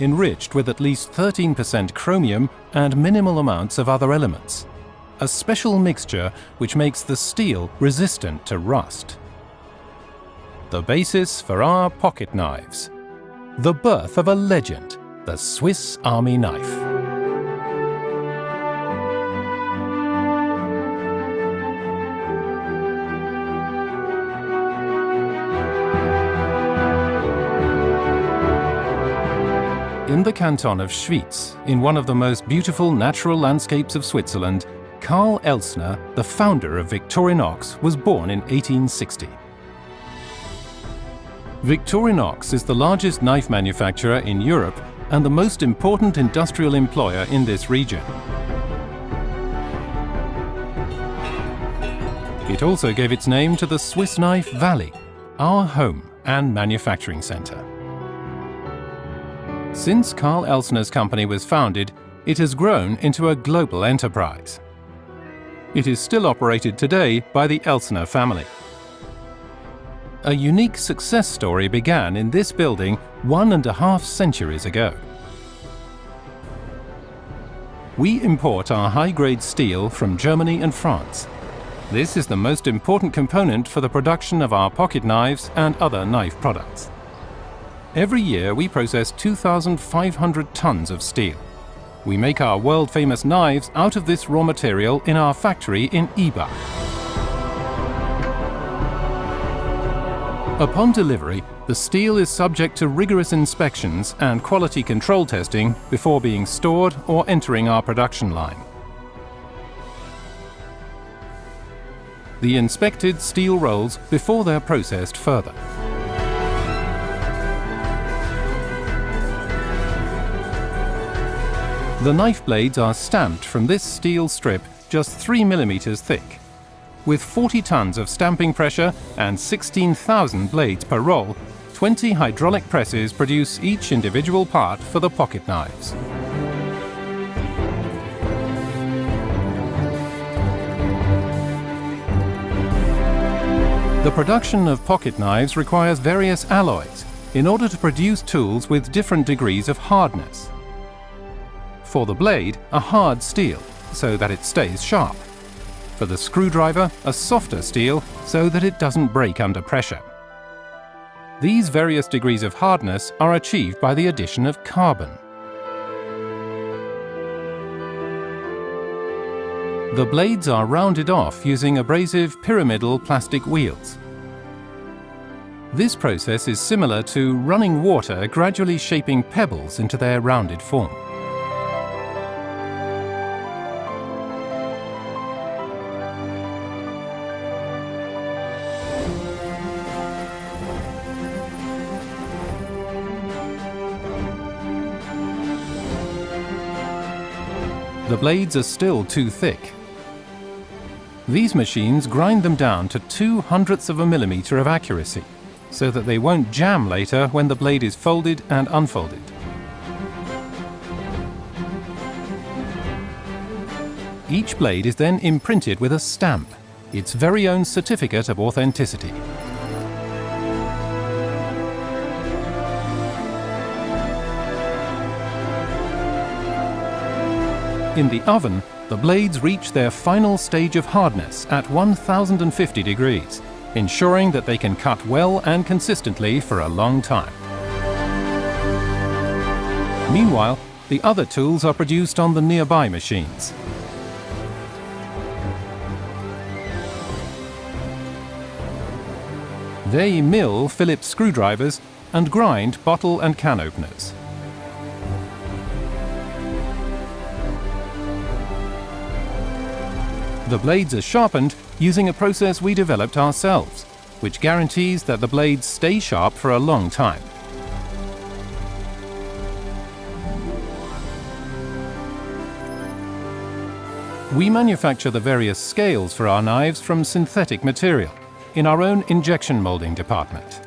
enriched with at least 13% chromium and minimal amounts of other elements. A special mixture which makes the steel resistant to rust. The basis for our pocket knives. The birth of a legend, the Swiss Army knife. In the canton of Schwyz, in one of the most beautiful natural landscapes of Switzerland, Karl Elsener, the founder of Victorinox, was born in 1860. Victorinox is the largest knife manufacturer in Europe and the most important industrial employer in this region. It also gave its name to the Swiss Knife Valley, our home and manufacturing centre. Since Karl Elsener's company was founded, it has grown into a global enterprise. It is still operated today by the Elstner family. A unique success story began in this building one and a half centuries ago. We import our high-grade steel from Germany and France. This is the most important component for the production of our pocket knives and other knife products. Every year we process 2,500 tons of steel. We make our world-famous knives out of this raw material in our factory in Ibach. Upon delivery, the steel is subject to rigorous inspections and quality control testing before being stored or entering our production line. The inspected steel rolls before they're processed further. The knife blades are stamped from this steel strip just 3 millimeters thick. With 40 tons of stamping pressure and 16,000 blades per roll, 20 hydraulic presses produce each individual part for the pocket knives. The production of pocket knives requires various alloys in order to produce tools with different degrees of hardness. For the blade, a hard steel, so that it stays sharp. For the screwdriver, a softer steel, so that it doesn't break under pressure. These various degrees of hardness are achieved by the addition of carbon. The blades are rounded off using abrasive pyramidal plastic wheels. This process is similar to running water gradually shaping pebbles into their rounded form. The blades are still too thick. These machines grind them down to two hundredths of a millimetre of accuracy, so that they won't jam later when the blade is folded and unfolded. Each blade is then imprinted with a stamp, its very own certificate of authenticity. In the oven, the blades reach their final stage of hardness at 1050 degrees, ensuring that they can cut well and consistently for a long time. Meanwhile, the other tools are produced on the nearby machines. They mill Phillips screwdrivers and grind bottle and can openers. The blades are sharpened using a process we developed ourselves, which guarantees that the blades stay sharp for a long time. We manufacture the various scales for our knives from synthetic material in our own injection molding department.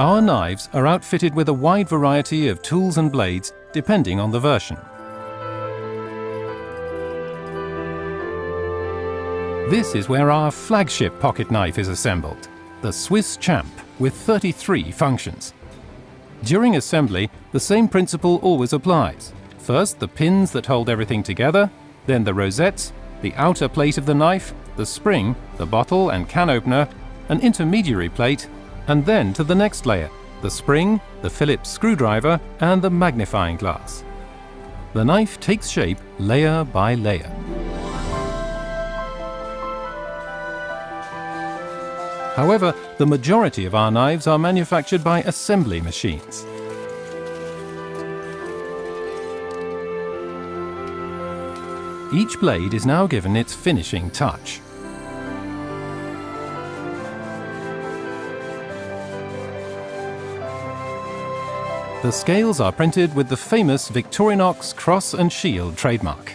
Our knives are outfitted with a wide variety of tools and blades depending on the version. This is where our flagship pocket knife is assembled. the Swiss Champ with 33 functions. During assembly, the same principle always applies. First, the pins that hold everything together, then the rosettes, the outer plate of the knife, the spring, the bottle and can opener, an intermediary plate, and then to the next layer, the spring, the Phillips screwdriver and the magnifying glass. The knife takes shape layer by layer. However, the majority of our knives are manufactured by assembly machines. Each blade is now given its finishing touch. The scales are printed with the famous Victorinox cross and shield trademark.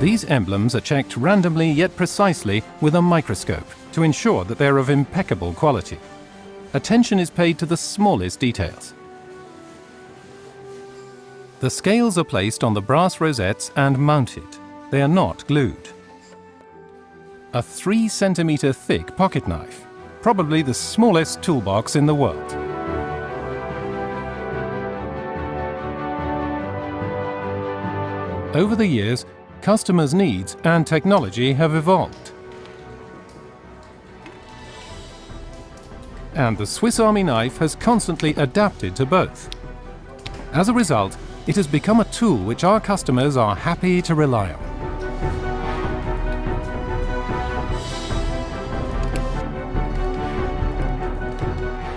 These emblems are checked randomly yet precisely with a microscope to ensure that they're of impeccable quality. Attention is paid to the smallest details. The scales are placed on the brass rosettes and mounted. They are not glued. A 3 centimeter thick pocket knife, probably the smallest toolbox in the world. Over the years, customers' needs and technology have evolved. And the Swiss Army knife has constantly adapted to both. As a result, it has become a tool which our customers are happy to rely on.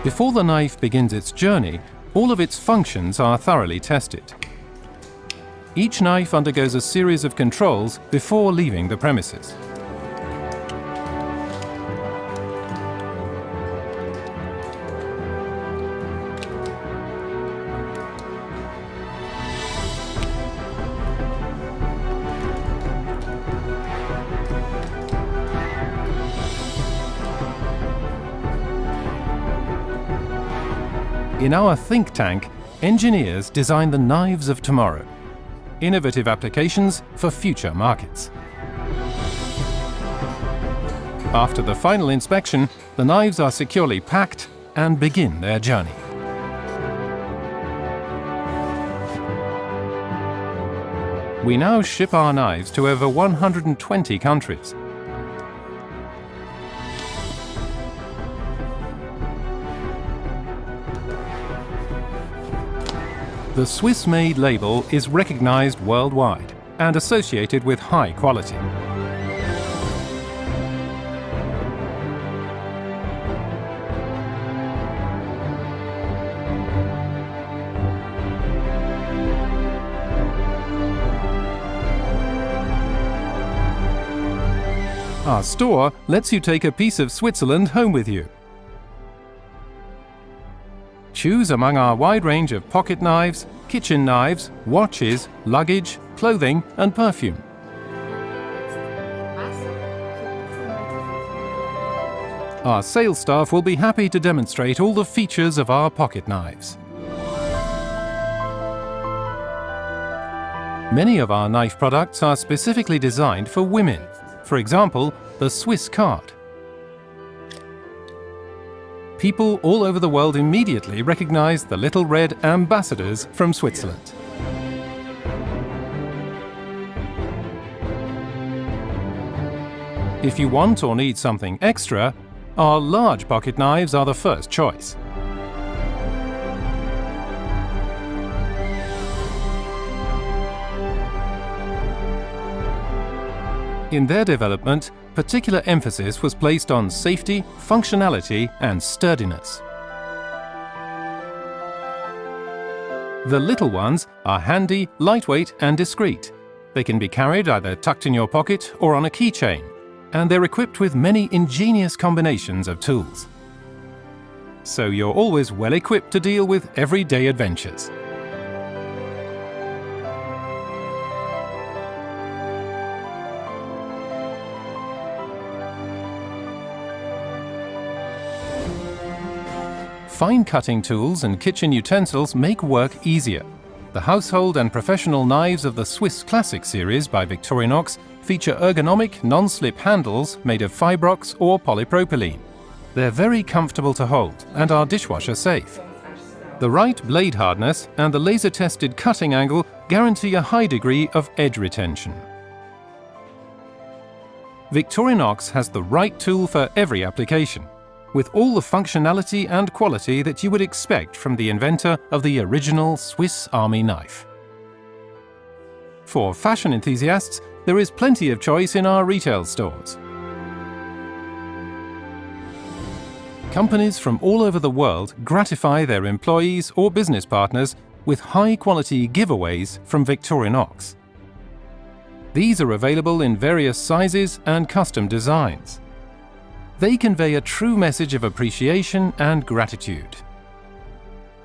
Before the knife begins its journey, all of its functions are thoroughly tested. Each knife undergoes a series of controls before leaving the premises. In our think tank, engineers design the knives of tomorrow innovative applications for future markets. After the final inspection, the knives are securely packed and begin their journey. We now ship our knives to over 120 countries. The Swiss-made label is recognized worldwide and associated with high quality. Our store lets you take a piece of Switzerland home with you Choose among our wide range of pocket knives, kitchen knives, watches, luggage, clothing and perfume. Our sales staff will be happy to demonstrate all the features of our pocket knives. Many of our knife products are specifically designed for women. For example, the SwissCard people all over the world immediately recognized the little red ambassadors from Switzerland. If you want or need something extra, our large pocket knives are the first choice. In their development, particular emphasis was placed on safety, functionality and sturdiness. The little ones are handy, lightweight and discreet. They can be carried either tucked in your pocket or on a keychain, and they're equipped with many ingenious combinations of tools. So you're always well equipped to deal with everyday adventures. Fine cutting tools and kitchen utensils make work easier. The household and professional knives of the Swiss Classic series by Victorinox feature ergonomic non-slip handles made of Fibrox or polypropylene. They're very comfortable to hold and are dishwasher safe. The right blade hardness and the laser-tested cutting angle guarantee a high degree of edge retention. Victorinox has the right tool for every application, with all the functionality and quality that you would expect from the inventor of the original Swiss Army knife. For fashion enthusiasts, there is plenty of choice in our retail stores. Companies from all over the world gratify their employees or business partners with high-quality giveaways from Victorinox. These are available in various sizes and custom designs. They convey a true message of appreciation and gratitude.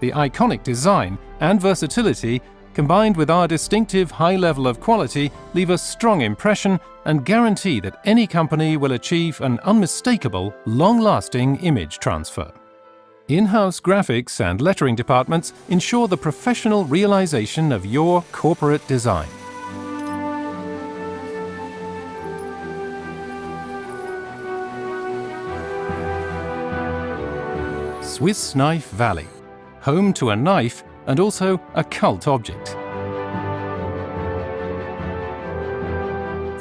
The iconic design and versatility combined with our distinctive high level of quality leave a strong impression and guarantee that any company will achieve an unmistakable, long-lasting image transfer. In-house graphics and lettering departments ensure the professional realization of your corporate design. Swiss Knife Valley, home to a knife and also a cult object.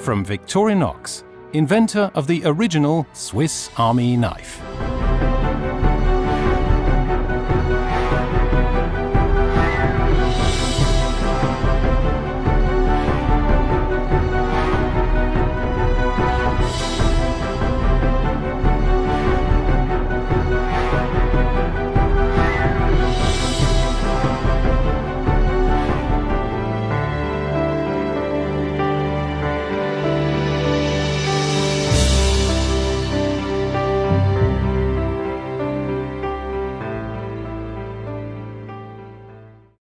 From Victorinox, inventor of the original Swiss Army knife.